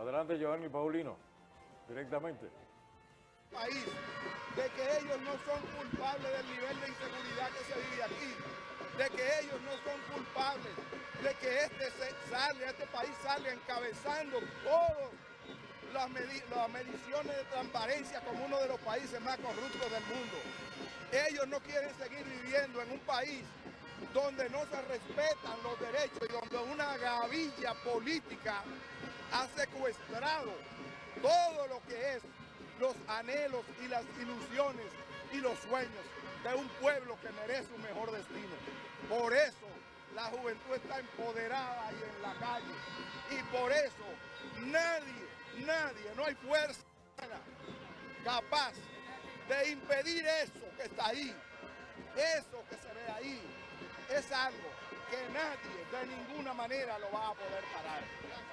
Adelante, Giovanni Paulino, directamente. País, de que ellos no son culpables del nivel de inseguridad que se vive aquí, de que ellos no son culpables, de que este sale, este país sale encabezando todas las, las mediciones de transparencia como uno de los países más corruptos del mundo. Ellos no quieren seguir viviendo en un país donde no se respetan los derechos y donde una gavilla política ha secuestrado todo lo que es los anhelos y las ilusiones y los sueños de un pueblo que merece un mejor destino. Por eso la juventud está empoderada y en la calle. Y por eso nadie, nadie, no hay fuerza capaz de impedir eso que está ahí. Eso que se ve ahí es algo que nadie de ninguna manera lo va a poder parar.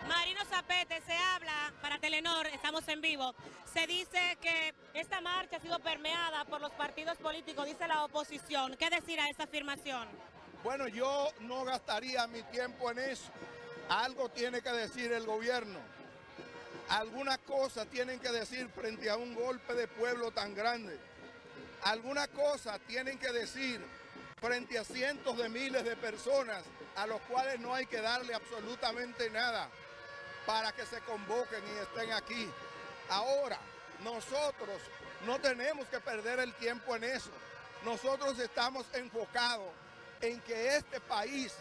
Marino Zapete, se habla para Telenor, estamos en vivo, se dice que esta marcha ha sido permeada por los partidos políticos, dice la oposición. ¿Qué decir a esta afirmación? Bueno, yo no gastaría mi tiempo en eso. Algo tiene que decir el gobierno. Algunas cosas tienen que decir frente a un golpe de pueblo tan grande. Algunas cosas tienen que decir frente a cientos de miles de personas a los cuales no hay que darle absolutamente nada para que se convoquen y estén aquí. Ahora, nosotros no tenemos que perder el tiempo en eso. Nosotros estamos enfocados en que este país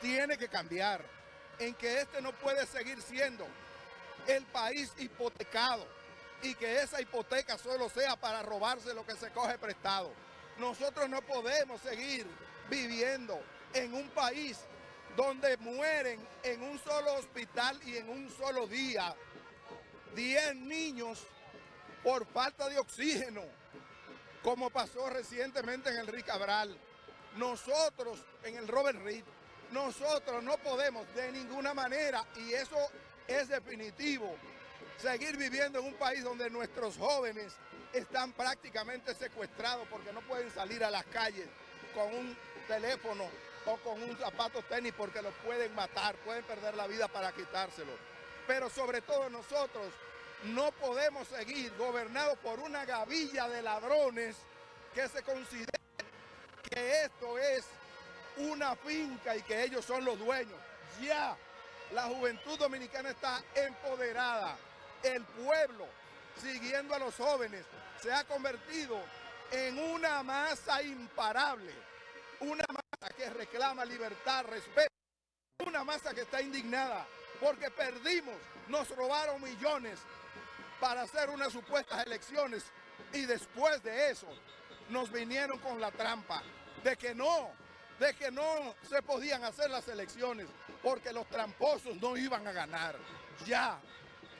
tiene que cambiar, en que este no puede seguir siendo el país hipotecado y que esa hipoteca solo sea para robarse lo que se coge prestado. Nosotros no podemos seguir viviendo en un país donde mueren en un solo hospital y en un solo día 10 niños por falta de oxígeno, como pasó recientemente en el Ricabral. Nosotros, en el Robert Reed, nosotros no podemos de ninguna manera, y eso es definitivo, seguir viviendo en un país donde nuestros jóvenes están prácticamente secuestrados porque no pueden salir a las calles con un teléfono o con un zapato tenis porque los pueden matar, pueden perder la vida para quitárselo. Pero sobre todo nosotros no podemos seguir gobernados por una gavilla de ladrones que se considera que esto es una finca y que ellos son los dueños. Ya la juventud dominicana está empoderada. El pueblo siguiendo a los jóvenes, se ha convertido en una masa imparable, una masa que reclama libertad, respeto, una masa que está indignada porque perdimos, nos robaron millones para hacer unas supuestas elecciones y después de eso nos vinieron con la trampa de que no, de que no se podían hacer las elecciones porque los tramposos no iban a ganar. Ya,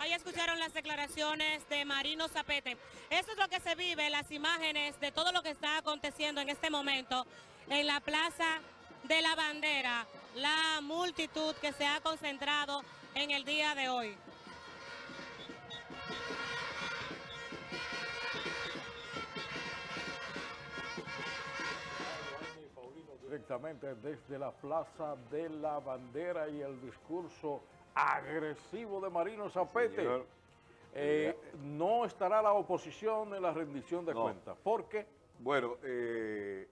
Ahí escucharon las declaraciones de Marino Zapete. Eso es lo que se vive, las imágenes de todo lo que está aconteciendo en este momento en la Plaza de la Bandera, la multitud que se ha concentrado en el día de hoy. Directamente desde la Plaza de la Bandera y el discurso agresivo de Marino Zapete. Eh, no estará la oposición en la rendición de cuentas. ¿Por qué? Bueno, eh,